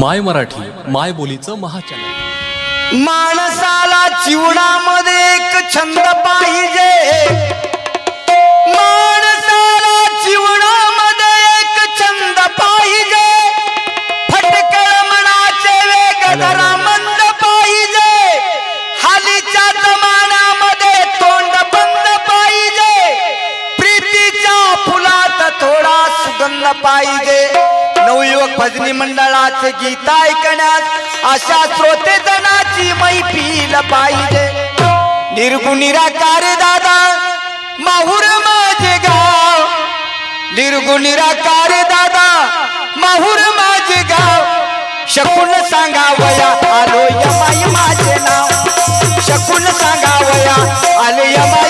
माय मराठी माय बोलीचं महाचॅनल. माणसाला जीवनामध्ये एक छंद पाहिजे. माणसाला जीवनामध्ये एक छंद पाहिजे. नवयुवक भजनी मंडळाचे गीत ऐकण्यात अशा श्रोते जनाची मैफिल पाहिजे. निर्गुणिराकार दादा माहुर माझे गाव. निर्गुणिराकार दादा माहुर माझे गाव. शकून सांगावया आलो यमाई माझे नाव. शकून सांगावया आलो यमाई माझे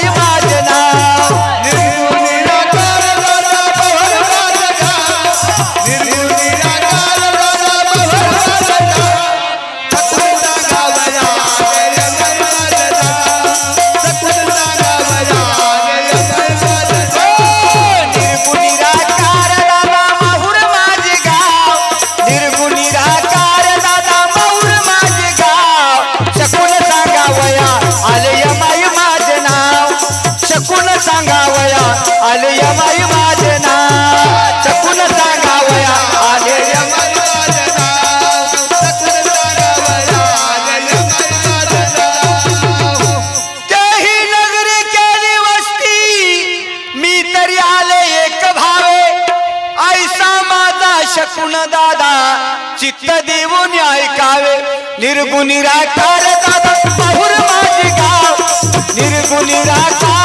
सांगावया आले यमाई माझे नाव सांगावया आले माझे नाव सांगावया आले माझे नाव नगरी केली वस्ती मी तरी आले एक भावे. ऐसा माझा शकून दादा चित्त देऊन ऐकावे. निर्गुणी राकार दादा बहुर माझे गाव. निर्गुणी दादा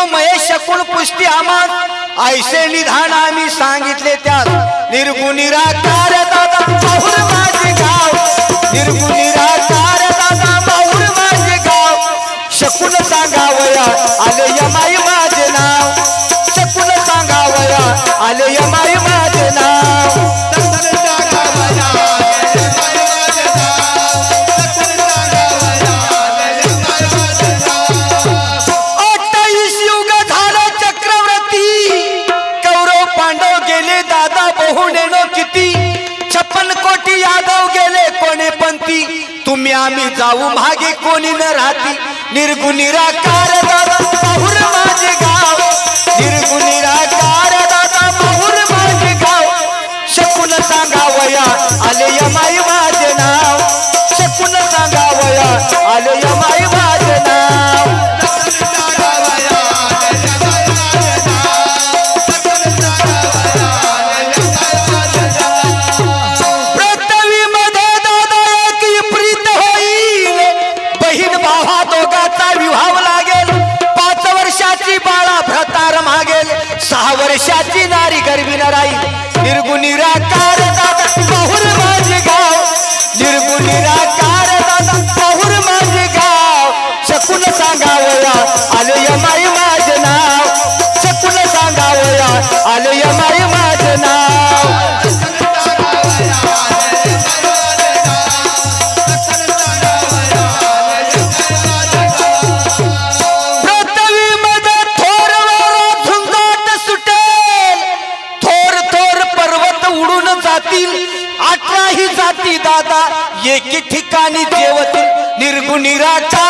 ब्रह्म महेश शकून पुष्टी आमात ऐसे निधान आम्ही सांगितले त्यात निर्गुण दादा माहुर माझे गाव. दादा माझे गाव. शकून सांगावया आले यमाई माझे नाव. शकून सांगावया आले यमाई तुम्ही आम्ही जाऊ मागे कोणी न राहती. निर्गुण निराकार दादा बहुर माझे गाव. निर्गुण निराकार दादा बहुर माझे गाव. शकून सांगावया आले यमाई माझे नाव. वर्षाची नारी गरबी नराई. राहील निर्गुण निराकार दादा बहुर माझे गाव. निर्गुण निराकार दादा बहुर माझे गाव. शकून सांगावया आले माई माझे नाव. शकून सांगावया आले यमाई एके ठिकाणी देवतून निर्गुणीराचा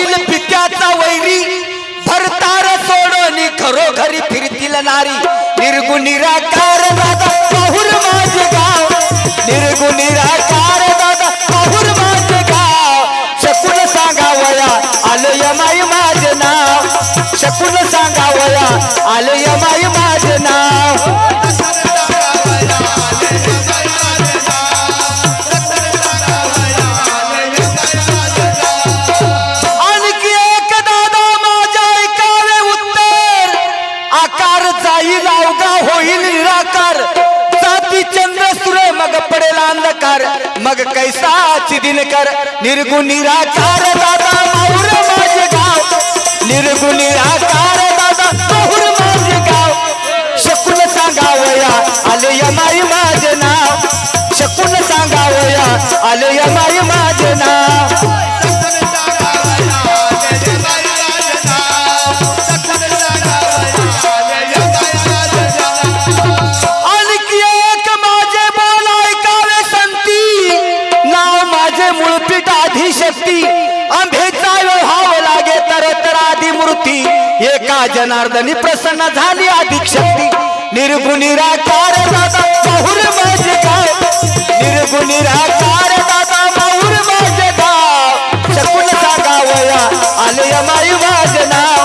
होईल पित्याचा वैरी भरतार सोडून खरोखरी फिरतील नारी. निर्गुणी राकार दादा पाहुर माझे गाव. निर्गुणी राकार दादा पाहुर माझे गाव. शकून सांगावया आलय माई माझे नाव. शकून सांगावया आलय माई माझे नाव. पडेल अंधकार. मग कैसाची दिनकर? निर्गुण निराकार दादा माहुर माझे गाव. निर्गुण निराकार दादा माहुर माझे गाव. शकून सांगावया आले या जनार्दनी प्रसन्न झाली अधिक शक्ती. निर्गुणी राकार दादा माहुर माझे गाव निर्गुणी राकार दादा माहुर माझे गाव शकुन सागावया आलय माई वाजना.